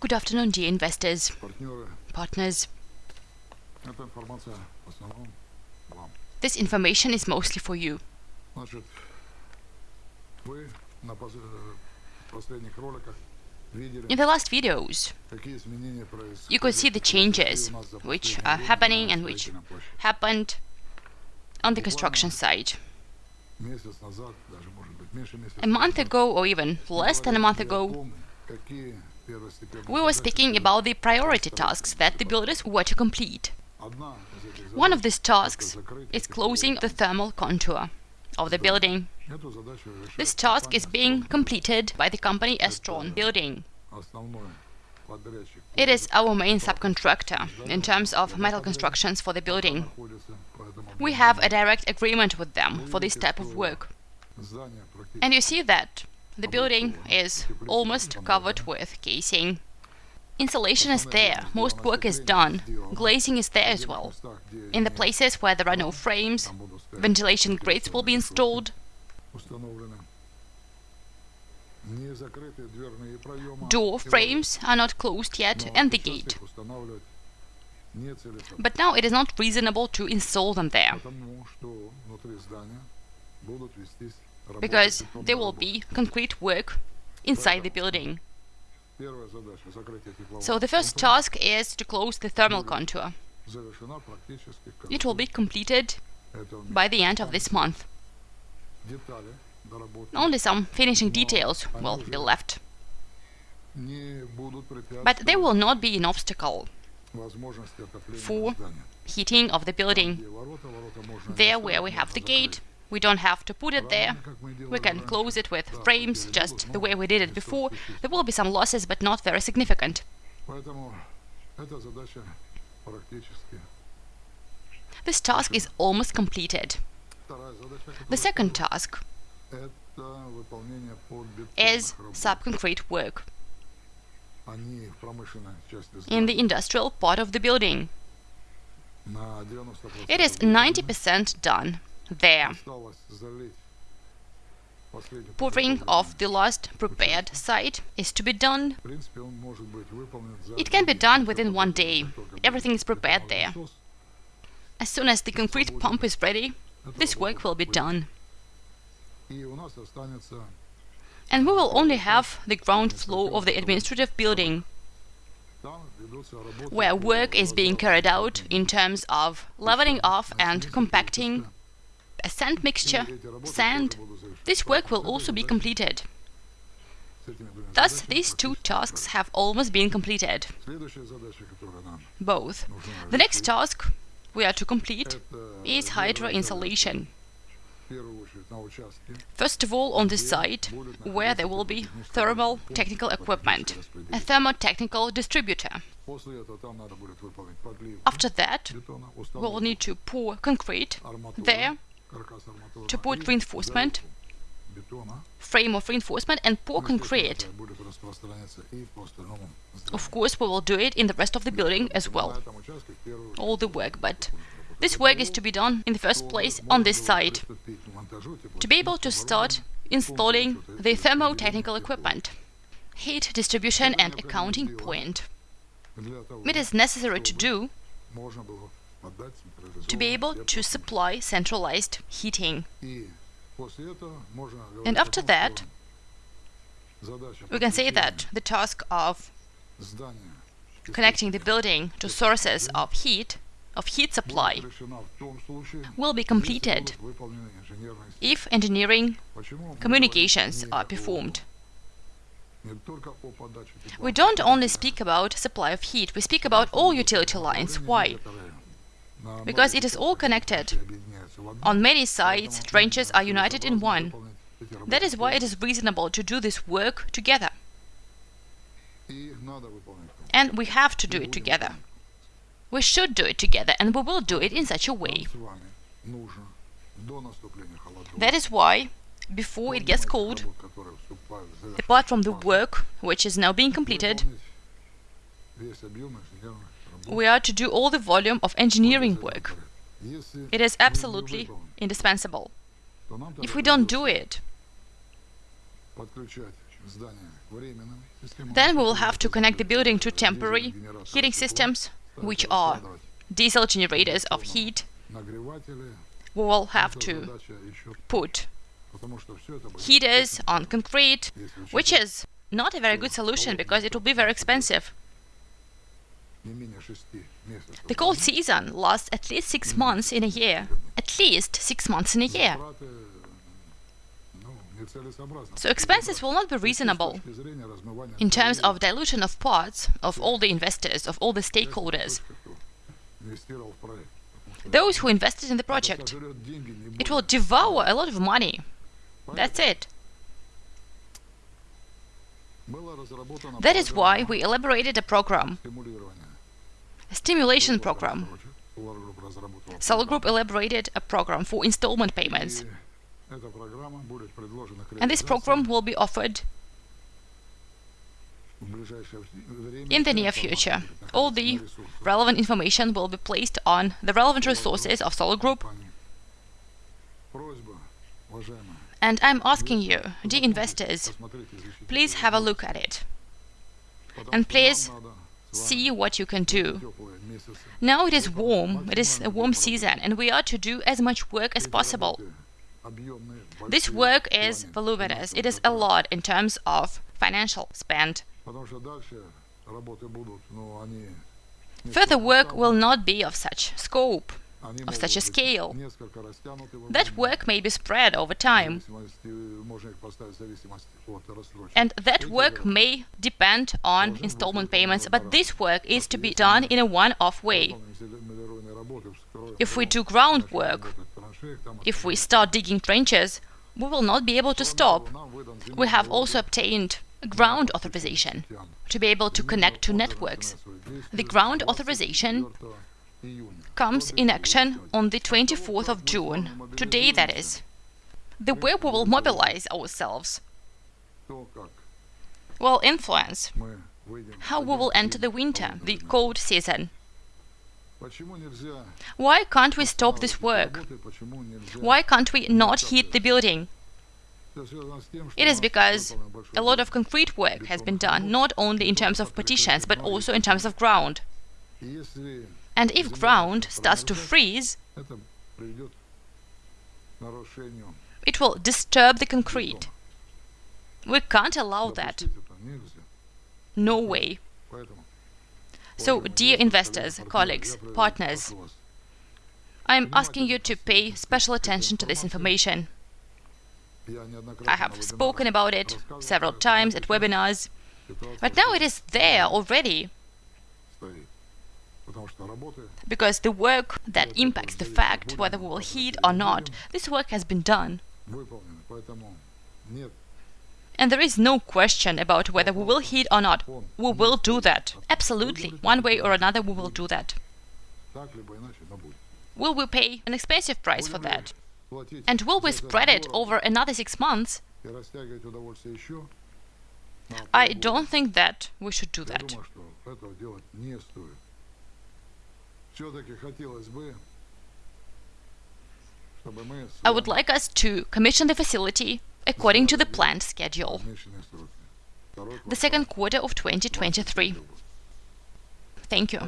Good afternoon, dear investors, partners. This information is mostly for you. In the last videos, you could see the changes which are happening and which happened on the construction site. A month ago, or even less than a month ago, we were speaking about the priority tasks that the builders were to complete. One of these tasks is closing the thermal contour of the building. This task is being completed by the company Estron Building. It is our main subcontractor in terms of metal constructions for the building. We have a direct agreement with them for this type of work. And you see that the building is almost covered with casing. Insulation is there, most work is done, glazing is there as well. In the places where there are no frames, ventilation grates will be installed. Door frames are not closed yet and the gate. But now it is not reasonable to install them there because there will be concrete work inside the building. So the first task is to close the thermal contour. It will be completed by the end of this month. Only some finishing details will be left. But they will not be an obstacle for heating of the building. There where we have the gate, we don't have to put it there. We can close it with frames, just the way we did it before. There will be some losses, but not very significant. This task is almost completed. The second task is subconcrete work in the industrial part of the building. It is 90% done there. Pouring of the last prepared site is to be done. It can be done within one day. Everything is prepared there. As soon as the concrete pump is ready, this work will be done. And we will only have the ground floor of the administrative building, where work is being carried out in terms of leveling off and compacting a sand mixture, sand. This work will also be completed. Thus, these two tasks have almost been completed. Both. The next task we are to complete is hydro insulation. First of all, on this site, where there will be thermal technical equipment, a thermotechnical distributor. After that, we will need to pour concrete there to put reinforcement, frame of reinforcement and pour concrete. Of course, we will do it in the rest of the building as well, all the work, but this work is to be done in the first place on this side, to be able to start installing the thermotechnical equipment, heat distribution and accounting point. It is necessary to do to be able to supply centralized heating. And after that, we can say that the task of connecting the building to sources of heat, of heat supply, will be completed if engineering communications are performed. We don't only speak about supply of heat, we speak about all utility lines. Why? because it is all connected. On many sides, branches are united in one. That is why it is reasonable to do this work together. And we have to do it together. We should do it together, and we will do it in such a way. That is why, before it gets cold, apart from the work which is now being completed, we are to do all the volume of engineering work. It is absolutely indispensable. If we don't do it, then we will have to connect the building to temporary heating systems, which are diesel generators of heat. We will have to put heaters on concrete, which is not a very good solution because it will be very expensive. The cold season lasts at least six months in a year. At least six months in a year. So expenses will not be reasonable in terms of dilution of parts of all the investors, of all the stakeholders, those who invested in the project. It will devour a lot of money. That's it. That is why we elaborated a program a stimulation program. Solar Group elaborated a program for installment payments. And this program will be offered in the near future. All the relevant information will be placed on the relevant resources of Solar Group. And I'm asking you, dear investors, please have a look at it. And please see what you can do. Now it is warm, it is a warm season, and we are to do as much work as possible. This work is voluminous, it is a lot in terms of financial spend. Further work will not be of such scope of such a scale. That work may be spread over time. And that work may depend on installment payments, but this work is to be done in a one-off way. If we do groundwork, if we start digging trenches, we will not be able to stop. We have also obtained ground authorization to be able to connect to networks. The ground authorization comes in action on the 24th of June, today that is. The way we will mobilize ourselves will influence how we will enter the winter, the cold season. Why can't we stop this work? Why can't we not heat the building? It is because a lot of concrete work has been done, not only in terms of partitions, but also in terms of ground. And if ground starts to freeze, it will disturb the concrete. We can't allow that. No way. So, dear investors, colleagues, partners, I am asking you to pay special attention to this information. I have spoken about it several times at webinars, but now it is there already. Because the work that impacts the fact whether we will heed or not, this work has been done. And there is no question about whether we will heed or not. We will do that. Absolutely. One way or another we will do that. Will we pay an expensive price for that? And will we spread it over another six months? I don't think that we should do that. I would like us to commission the facility according to the planned schedule. The second quarter of 2023. Thank you.